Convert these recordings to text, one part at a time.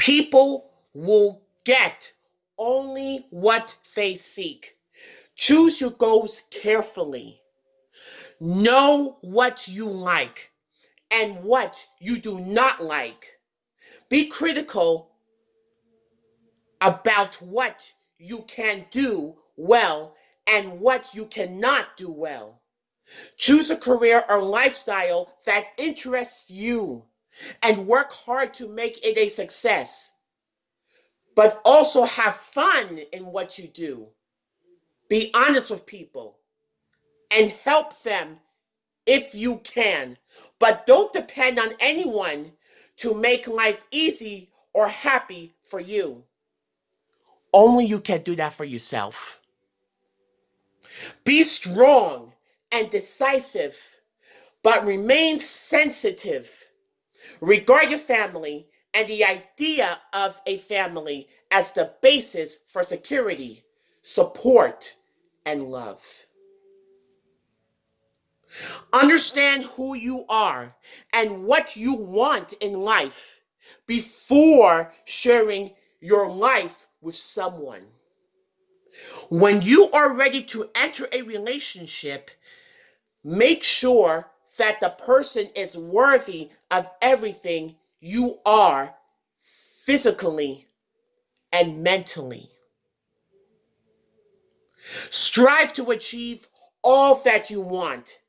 People will get only what they seek. Choose your goals carefully. Know what you like and what you do not like. Be critical about what you can do well and what you cannot do well. Choose a career or lifestyle that interests you and work hard to make it a success. But also have fun in what you do. Be honest with people and help them if you can. But don't depend on anyone to make life easy or happy for you. Only you can do that for yourself. Be strong and decisive, but remain sensitive. Regard your family and the idea of a family as the basis for security, support, and love. Understand who you are and what you want in life before sharing your life with someone. When you are ready to enter a relationship, make sure that the person is worthy of everything you are physically and mentally. Strive to achieve all that you want.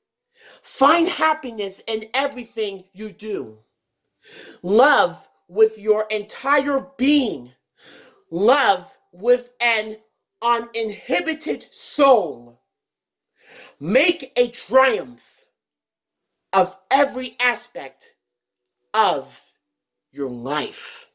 Find happiness in everything you do. Love with your entire being. Love with an uninhibited soul. Make a triumph of every aspect of your life.